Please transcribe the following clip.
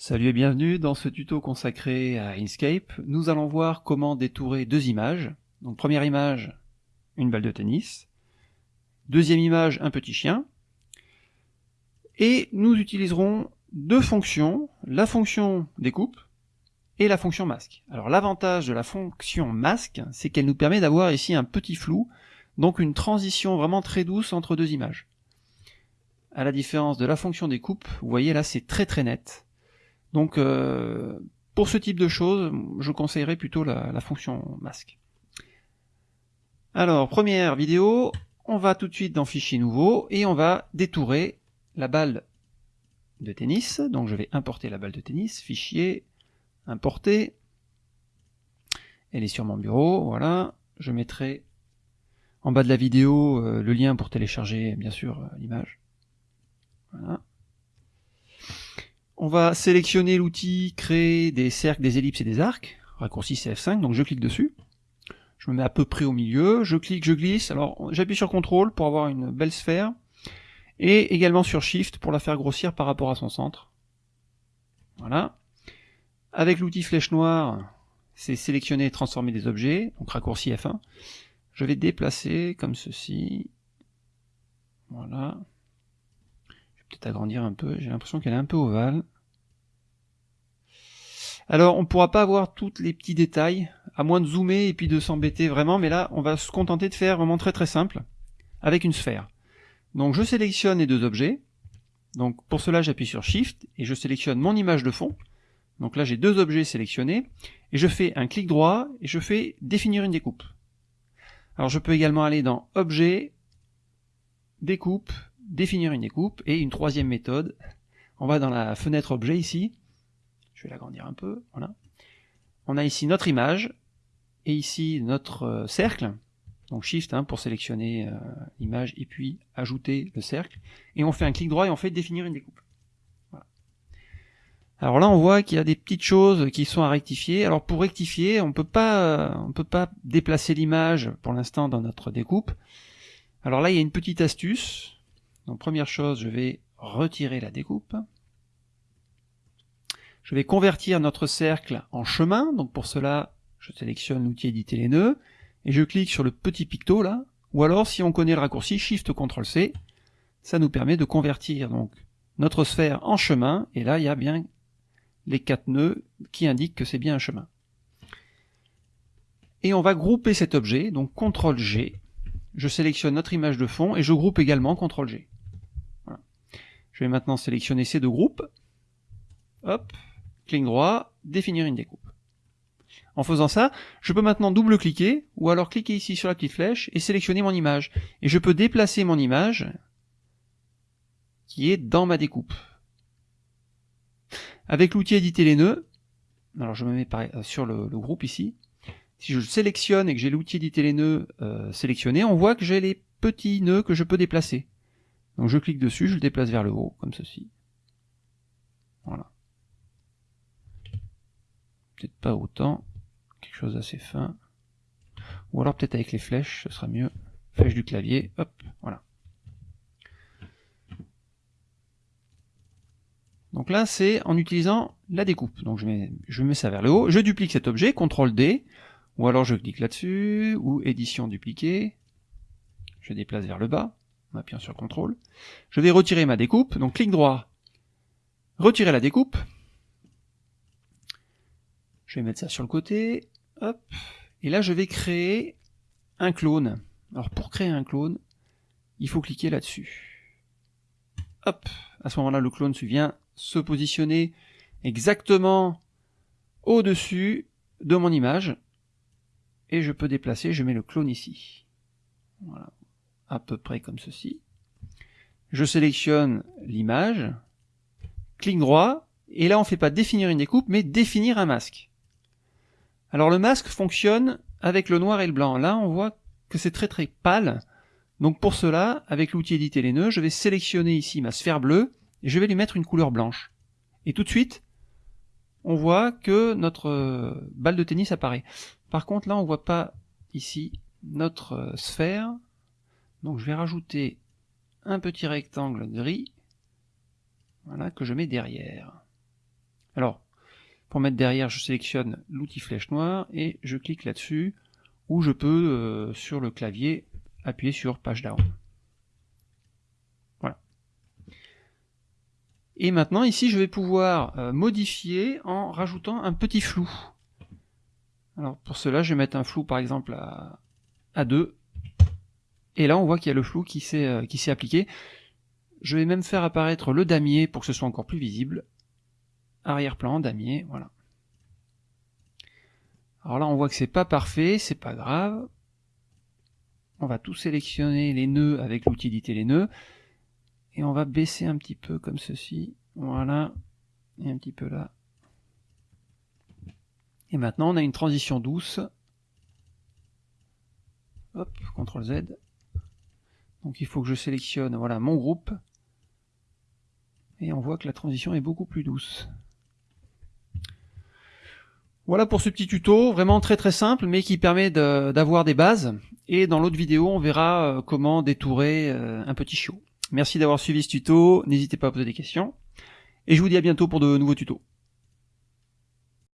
Salut et bienvenue dans ce tuto consacré à Inkscape. Nous allons voir comment détourer deux images. Donc première image, une balle de tennis. Deuxième image, un petit chien. Et nous utiliserons deux fonctions, la fonction découpe et la fonction masque. Alors l'avantage de la fonction masque, c'est qu'elle nous permet d'avoir ici un petit flou, donc une transition vraiment très douce entre deux images. À la différence de la fonction découpe, vous voyez là c'est très très net. Donc euh, pour ce type de choses, je conseillerais plutôt la, fonction masque. Alors, première vidéo, on va tout de suite dans Fichier nouveau et on va détourer la balle de tennis. Donc je vais importer la balle de tennis, Fichier, Importer. Elle est sur mon bureau, voilà. Je mettrai en bas de la vidéo euh, le lien pour télécharger bien sûr euh, l'image. Voilà. On va sélectionner l'outil créer des cercles, des ellipses et des arcs, raccourci CF5, donc je clique dessus. Je me mets à peu près au milieu, je clique, je glisse, alors j'appuie sur CTRL pour avoir une belle sphère, et également sur SHIFT pour la faire grossir par rapport à son centre. Voilà. Avec l'outil flèche noire, c'est sélectionner et transformer des objets, donc raccourci F1. Je vais déplacer comme ceci. Voilà peut-être agrandir un peu, j'ai l'impression qu'elle est un peu ovale. Alors on ne pourra pas avoir tous les petits détails, à moins de zoomer et puis de s'embêter vraiment, mais là on va se contenter de faire vraiment très très simple, avec une sphère. Donc je sélectionne les deux objets, donc pour cela j'appuie sur Shift et je sélectionne mon image de fond. Donc là j'ai deux objets sélectionnés, et je fais un clic droit et je fais définir une découpe. Alors je peux également aller dans Objet, Découpe, définir une découpe, et une troisième méthode, on va dans la fenêtre objet ici, je vais l'agrandir un peu, voilà. On a ici notre image, et ici notre euh, cercle, donc Shift hein, pour sélectionner euh, l'image, et puis ajouter le cercle, et on fait un clic droit et on fait définir une découpe. Alors là on voit qu'il y a des petites choses qui sont à rectifier, alors pour rectifier, on peut pas, on peut pas déplacer l'image pour l'instant dans notre découpe, alors là il y a une petite astuce, donc première chose, je vais retirer la découpe. Je vais convertir notre cercle en chemin, donc pour cela, je sélectionne l'outil éditer les nœuds, et je clique sur le petit picto là, ou alors si on connaît le raccourci, Shift CTRL C, ça nous permet de convertir donc notre sphère en chemin, et là il y a bien les quatre nœuds qui indiquent que c'est bien un chemin. Et on va grouper cet objet, donc CTRL G, je sélectionne notre image de fond, et je groupe également CTRL G. Je vais maintenant sélectionner ces deux groupes. Hop, clic droit, définir une découpe. En faisant ça, je peux maintenant double-cliquer, ou alors cliquer ici sur la petite flèche, et sélectionner mon image. Et je peux déplacer mon image, qui est dans ma découpe. Avec l'outil éditer les nœuds, alors je me mets euh, sur le, groupe ici, si je sélectionne et que j'ai l'outil éditer les nœuds euh, sélectionné, on voit que j'ai les petits nœuds que je peux déplacer. Donc je clique dessus, je le déplace vers le haut, comme ceci. Voilà. Peut-être pas autant, quelque chose d'assez fin. Ou alors peut-être avec les flèches, ce sera mieux. Flèche du clavier, hop, voilà. Donc là, c'est en utilisant la découpe. Donc je mets, ça vers le haut, je duplique cet objet, CTRL D, ou alors je clique là-dessus, ou édition dupliquer, je déplace vers le bas, en appuyant sur CTRL. Je vais retirer ma découpe, donc clic droit, retirer la découpe. Je vais mettre ça sur le côté, hop, et là je vais créer un clone. Alors pour créer un clone, il faut cliquer là-dessus. Hop, à ce moment-là le clone vient se positionner exactement au-dessus de mon image, et je peux déplacer, je mets le clone ici. Voilà à peu près comme ceci. Je sélectionne l'image, clic droit, et là on ne fait pas définir une découpe, mais définir un masque. Alors le masque fonctionne avec le noir et le blanc. Là on voit que c'est très très pâle. Donc pour cela, avec l'outil éditer les nœuds, je vais sélectionner ici ma sphère bleue, et je vais lui mettre une couleur blanche. Et tout de suite, on voit que notre euh, balle de tennis apparaît. Par contre là on voit pas ici notre euh, sphère, donc je vais rajouter un petit rectangle gris, voilà, que je mets derrière. Alors, pour mettre derrière, je sélectionne l'outil flèche noire et je clique là-dessus, ou je peux, euh, sur le clavier, appuyer sur page down. Voilà. Et maintenant, ici, je vais pouvoir euh, modifier en rajoutant un petit flou. Alors, pour cela, je vais mettre un flou, par exemple, à, à 2. Et là, on voit qu'il y a le flou qui s'est euh, qui s'est appliqué. Je vais même faire apparaître le damier pour que ce soit encore plus visible. Arrière-plan, damier, voilà. Alors là, on voit que c'est pas parfait, c'est pas grave. On va tout sélectionner les nœuds avec l'utilité les nœuds. Et on va baisser un petit peu comme ceci. Voilà. Et un petit peu là. Et maintenant, on a une transition douce. Hop, CTRL Z. Donc il faut que je sélectionne voilà, mon groupe. Et on voit que la transition est beaucoup plus douce. Voilà pour ce petit tuto, vraiment très très simple, mais qui permet d'avoir des bases. Et dans l'autre vidéo, on verra euh, comment détourer euh, un petit chiot. Merci d'avoir suivi ce tuto, n'hésitez pas à poser des questions. Et je vous dis à bientôt pour de nouveaux tutos.